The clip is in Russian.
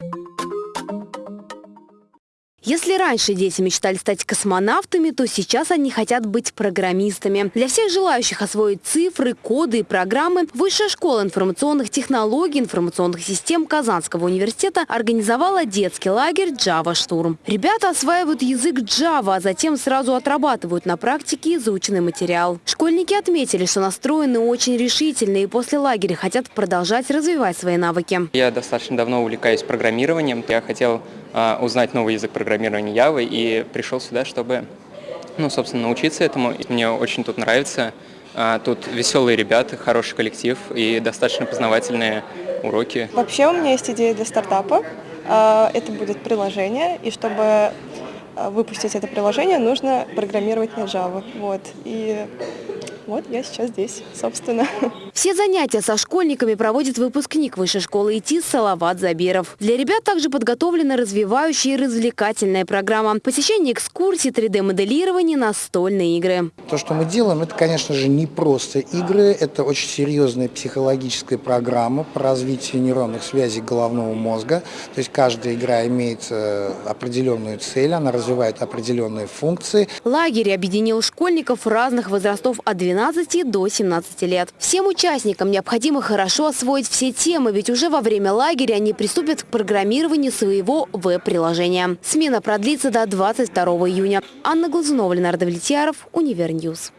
you Если раньше дети мечтали стать космонавтами, то сейчас они хотят быть программистами. Для всех желающих освоить цифры, коды и программы Высшая школа информационных технологий информационных систем Казанского университета организовала детский лагерь Java Штурм. Ребята осваивают язык Java, а затем сразу отрабатывают на практике заученный материал. Школьники отметили, что настроены очень решительно и после лагеря хотят продолжать развивать свои навыки. Я достаточно давно увлекаюсь программированием. Я хотел а, узнать новый язык программирования Java и пришел сюда, чтобы, ну, собственно, научиться этому. Мне очень тут нравится. А, тут веселые ребята, хороший коллектив и достаточно познавательные уроки. Вообще у меня есть идея для стартапа. А, это будет приложение, и чтобы выпустить это приложение, нужно программировать на Java. Вот. И вот я сейчас здесь, собственно. Все занятия со школьниками проводит выпускник Высшей школы ИТИС Салават Забиров. Для ребят также подготовлена развивающая и развлекательная программа. Посещение экскурсий, 3D-моделирование, настольные игры. То, что мы делаем, это, конечно же, не просто игры. Это очень серьезная психологическая программа по развитию нейронных связей головного мозга. То есть каждая игра имеет э, определенную цель, она развивает определенные функции. Лагерь объединил школьников разных возрастов от 12 12 до 17 лет. Всем участникам необходимо хорошо освоить все темы, ведь уже во время лагеря они приступят к программированию своего веб-приложения. Смена продлится до 22 июня. Анна Глазунова, Ленардо Влетьяров, Универньюз.